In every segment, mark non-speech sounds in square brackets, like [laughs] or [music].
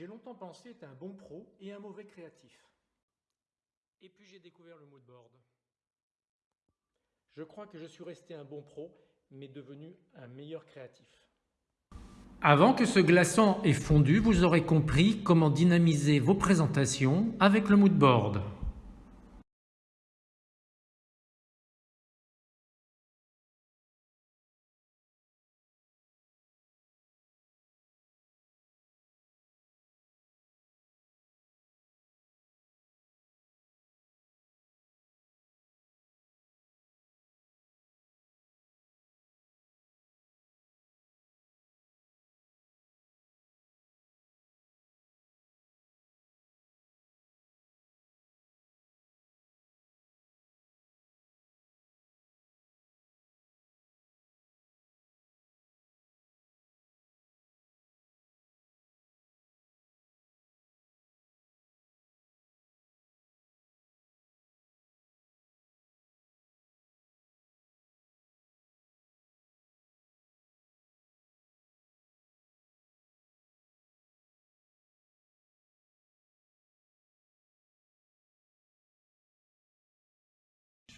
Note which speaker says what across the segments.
Speaker 1: J'ai longtemps pensé être un bon pro et un mauvais créatif.
Speaker 2: Et puis j'ai découvert le mood board.
Speaker 1: Je crois que je suis resté un bon pro, mais devenu un meilleur créatif.
Speaker 3: Avant que ce glaçon ait fondu, vous aurez compris comment dynamiser vos présentations avec le mood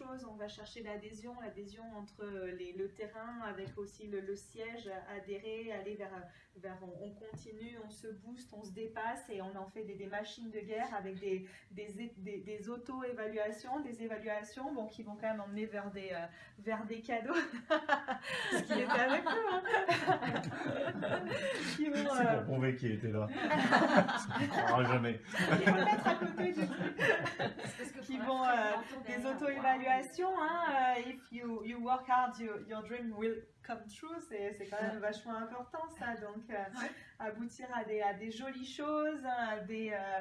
Speaker 3: board.
Speaker 4: on va chercher l'adhésion, l'adhésion entre les, le terrain avec aussi le, siège, adhérer, aller vers, vers on, continue, on se booste, on se dépasse et on en fait des, machines de guerre avec des, des, des, auto-évaluations, des évaluations bon, qui vont quand même emmener vers des, euh, vers des cadeaux. Ce qui [laughs] était avec nous.
Speaker 5: Hein. C'est pour euh, prouver qu'il était là. [laughs] on ne jamais.
Speaker 4: Il faut le mettre à côté du Qui vont euh, des auto-évaluations Hein, euh, if you, you work hard, your dream will come true, c'est quand même vachement important ça. Donc, euh, aboutir à des, à des jolies choses, des, euh,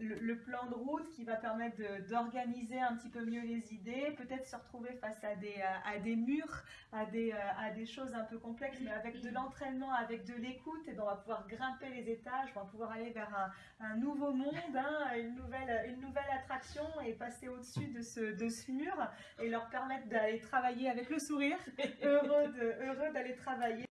Speaker 4: le, plan de route qui va permettre d'organiser un petit peu mieux les idées, peut-être se retrouver face à des, à des murs, à des, à des choses un peu complexes, mais avec de l'entraînement, avec de l'écoute, et ben, on va pouvoir grimper les étages, on va pouvoir aller vers un, un nouveau monde, hein, une, nouvelle, une nouvelle attraction et passer au-dessus de ce, de ce mur et leur permettre d'aller travailler avec le sourire, [laughs] de, heureux d'aller travailler.